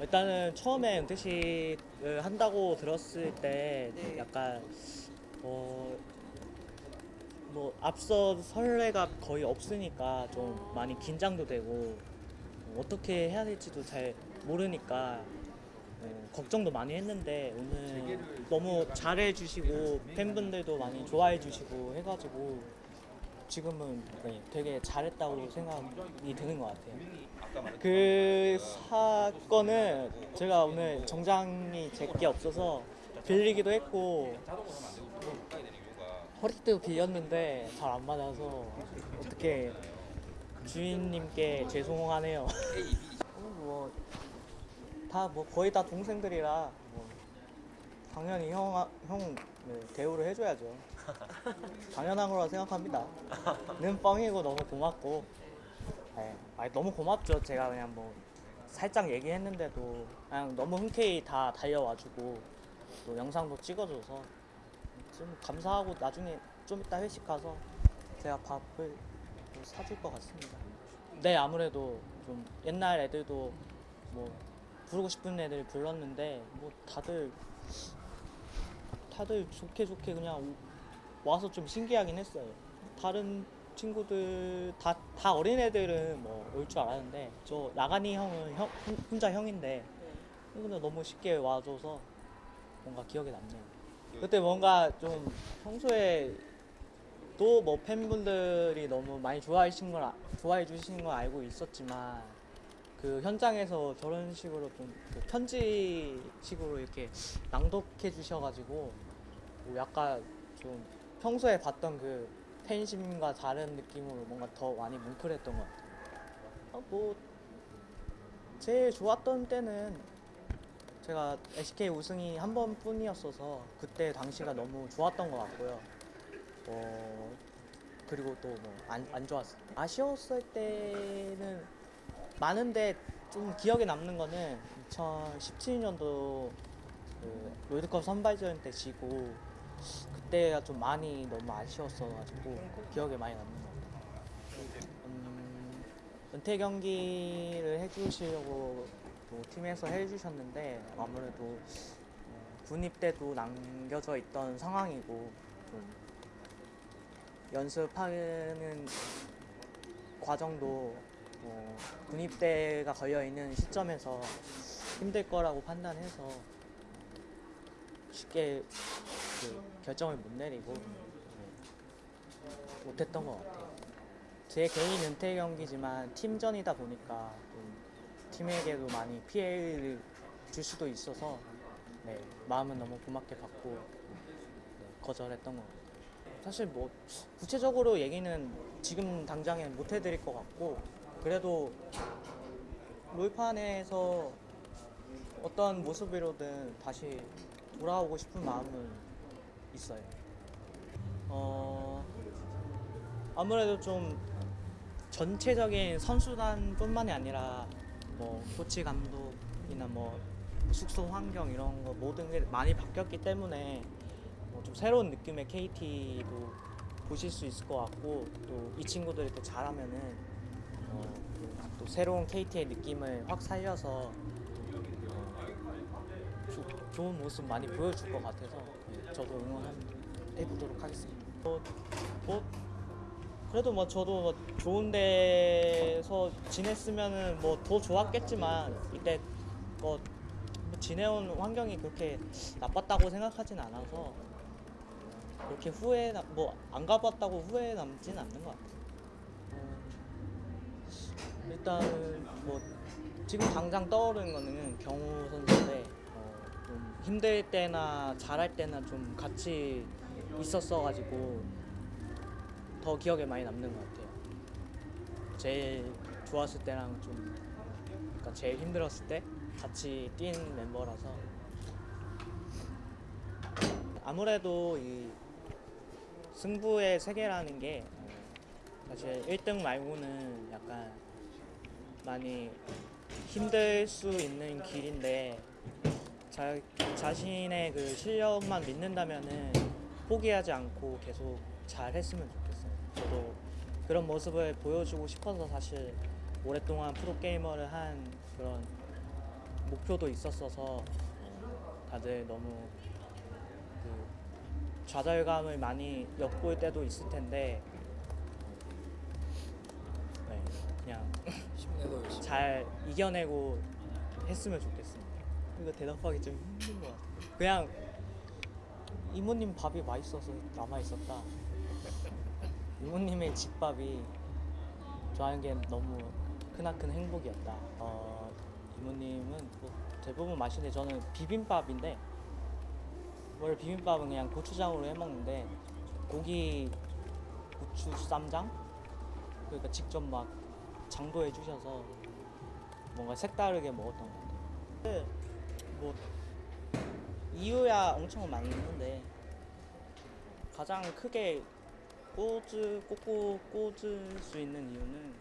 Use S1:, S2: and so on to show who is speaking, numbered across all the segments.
S1: 일단은 처음에 은퇴식을 한다고 들었을 때
S2: 네.
S1: 약간 어, 뭐 앞서 설레가 거의 없으니까 좀 많이 긴장도 되고 어떻게 해야 될지도 잘 모르니까 어, 걱정도 많이 했는데 오늘 너무 잘해 주시고 팬분들도 많이 좋아해 주시고 해가지고 지금은 네, 되게 잘했다고 생각이 드는 것 같아요. 그 사건은 제가 오늘 정장이 제게 없어서 빌리기도 했고 허리띠도 빌렸는데 잘 안 맞아서 어떻게 주인님께 죄송하네요. 뭐다 뭐 거의 다 동생들이라 뭐 당연히 형, 형 네, 대우를 해줘야죠. 당연한 거라 생각합니다. 는 뻥이고 너무 고맙고 네, 아니, 너무 고맙죠. 제가 그냥 뭐 살짝 얘기했는데도 그냥 너무 흔쾌히 다 달려와주고 또 영상도 찍어줘서 좀 감사하고 나중에 좀 이따 회식 가서 제가 밥을 또 사줄 것 같습니다. 네 아무래도 좀 옛날 애들도 뭐 부르고 싶은 애들 불렀는데 뭐 다들 다들 좋게 좋게 그냥 와서 좀 신기하긴 했어요. 다른 친구들 다, 다 어린 애들은 뭐 올 줄 알았는데 저 나가니 형은 형, 혼- 혼자 형인데 근데 너무 쉽게 와줘서 뭔가 기억에 남네요. 그때 뭔가 좀 평소에 또 뭐 팬분들이 너무 많이 좋아해 주신 걸 아- 좋아해 주시는 걸 알고 있었지만 그 현장에서 저런 식으로 좀그 편지식으로 이렇게 낭독해 주셔가지고 뭐 약간 좀 평소에 봤던 그 팬심과 다른 느낌으로 뭔가 더 많이 뭉클했던 것 같아요. 아, 뭐 제일 좋았던 때는 제가 SK 우승이 한 번뿐이었어서 그때 당시가 너무 좋았던 것 같고요. 어, 그리고 또 뭐안 안 좋았을 때 아쉬웠을 때는 많은데 좀 기억에 남는 거는 2017년도 그 롤드컵 선발전 때 지고 그때가 좀 많이 너무 아쉬웠어가지고 기억에 많이 남는 것 같아요. 음, 은퇴 경기를 해주시려고 또 팀에서 해주셨는데 아무래도 어, 군입 때도 남겨져 있던 상황이고 좀 연습하는 과정도 어, 군입대가 걸려 있는 시점에서 힘들 거라고 판단해서 쉽게 그 결정을 못 내리고 네, 못했던 것 같아요. 제 개인 은퇴 경기지만 팀전이다 보니까 좀 팀에게도 많이 피해를 줄 수도 있어서 네, 마음은 너무 고맙게 받고 네, 거절했던 것 같아요. 사실 뭐 구체적으로 얘기는 지금 당장엔 못 해드릴 것 같고 그래도 롤판에서 어떤 모습으로든 다시 돌아오고 싶은 마음은 있어요. 어 아무래도 좀 전체적인 선수단뿐만이 아니라 뭐 코치 감독이나 뭐 숙소 환경 이런 거 모든 게 많이 바뀌었기 때문에 뭐 좀 새로운 느낌의 KT도 보실 수 있을 것 같고 또 이 친구들이 또 잘하면은 어, 또, 또 새로운 KT의 느낌을 확 살려서 좋은 모습 많이 보여줄 것 같아서 네, 저도 응원해 보도록 하겠습니다. 뭐, 뭐 그래도 뭐 저도 뭐 좋은 데서 지냈으면은 뭐 더 좋았겠지만 이때 뭐 지내온 환경이 그렇게 나빴다고 생각하진 않아서 그렇게 후회 뭐안 가봤다고 후회 남진 않는 것 같아요. 어, 일단 뭐 지금 당장 떠오르는 거는 경호 선수인데 어, 좀 힘들 때나 잘할 때나 좀 같이 있었어가지고 더 기억에 많이 남는 것 같아요. 제일 좋았을 때랑 좀 그러니까 제일 힘들었을 때 같이 뛴 멤버라서 아무래도 이 승부의 세계라는 게 어, 사실 1등 말고는 약간 많이 힘들 수 있는 길인데 자, 자신의 그 실력만 믿는다면은 포기하지 않고 계속 잘 했으면 좋겠어요. 저도 그런 모습을 보여주고 싶어서 사실 오랫동안 프로게이머를 한 그런 목표도 있었어서 어, 다들 너무 그 좌절감을 많이 엿볼 때도 있을 텐데 어, 네, 그냥. 잘 이겨내고 했으면 좋겠습니다. 이거 대답하기 좀 힘든 것 같아요. 그냥 이모님 밥이 맛있어서 남아 있었다. 이모님의 집밥이 좋아하는 게 너무 크나큰 행복이었다. 어, 이모님은 뭐 대부분 맛있는데 저는 비빔밥인데 원래 비빔밥은 그냥 고추장으로 해 먹는데 고기 고추 쌈장 그러니까 직접 막 장도해 주셔서 뭔가 색다르게 먹었던 것 같아요. 네, 뭐 이유야 엄청 많은데 가장 크게 꽂을 꽂고 꽂을 수 있는 이유는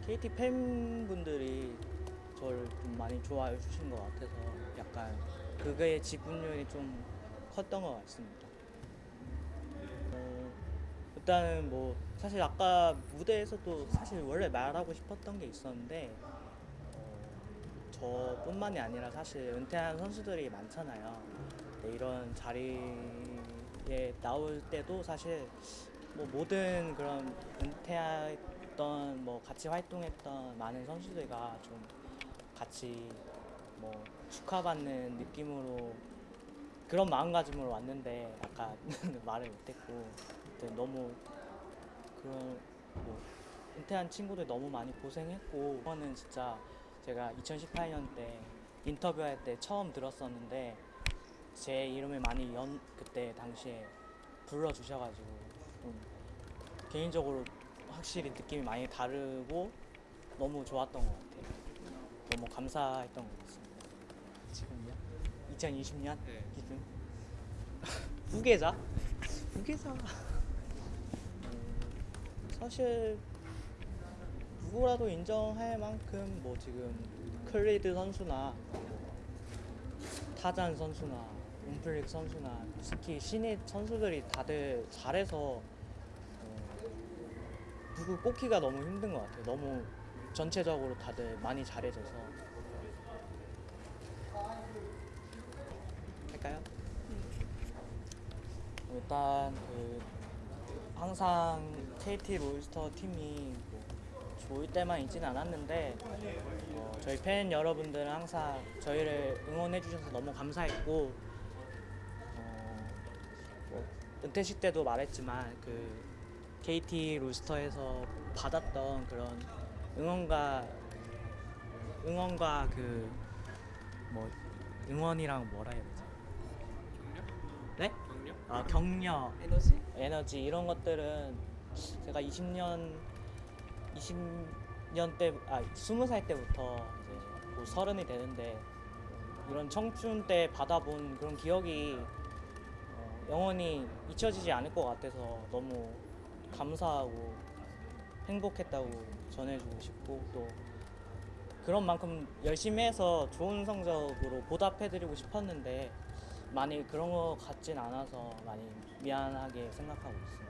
S1: KT 팬분들이 저를 좀 많이 좋아해 주신 것 같아서 약간 그게 지분율이 좀 컸던 것 같습니다. 어, 일단은 뭐 사실 아까 무대에서도 사실 원래 말하고 싶었던 게 있었는데 어, 저뿐만이 아니라 사실 은퇴한 선수들이 많잖아요. 네, 이런 자리에 나올 때도 사실 뭐 모든 그런 은퇴했던 뭐 같이 활동했던 많은 선수들과 좀 같이 뭐 축하받는 느낌으로 그런 마음가짐으로 왔는데 아까 말을 못했고 너무 그런 뭐 은퇴한 친구들 너무 많이 고생했고 이거는 진짜 제가 2018년 때 인터뷰할 때 처음 들었었는데 제 이름을 많이 연 그때 당시에 불러주셔가지고 좀 개인적으로 확실히 느낌이 많이 다르고 너무 좋았던 것 같아요. 너무 감사했던 것 같습니다. 지금요? 2020년
S2: 네.
S1: 기준 후계자? 후계자. 음, 사실 누구라도 인정할 만큼 뭐 지금 클리드 선수나 타잔 선수나 움플릭 선수나 특히 신입 선수들이 다들 잘해서 어, 누구 꼽기가 너무 힘든 것 같아요. 너무 전체적으로 다들 많이 잘해줘서 할까요? 일단 그 항상 KT 롤스터 팀이 뭐 좋을 때만 있지는 않았는데 어, 저희 팬 여러분들은 항상 저희를 응원해 주셔서 너무 감사했고 어, 뭐 은퇴식 때도 말했지만 그 KT 롤스터에서 받았던 그런 응원과 응원과 그 뭐 응원이랑 뭐라 해야 되지? 네? 아 격려
S2: 에너지?
S1: 에너지 이런 것들은 제가 20년 20년 때, 아 20살 때부터 이제 곧 서른이 되는데 이런 청춘 때 받아본 그런 기억이 어, 영원히 잊혀지지 않을 것 같아서 너무 감사하고 행복했다고 전해주고 싶고 또 그런 만큼 열심히 해서 좋은 성적으로 보답해드리고 싶었는데 많이 그런 것 같진 않아서 많이 미안하게 생각하고 있습니다.